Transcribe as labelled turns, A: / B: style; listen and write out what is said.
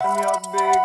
A: I'm your big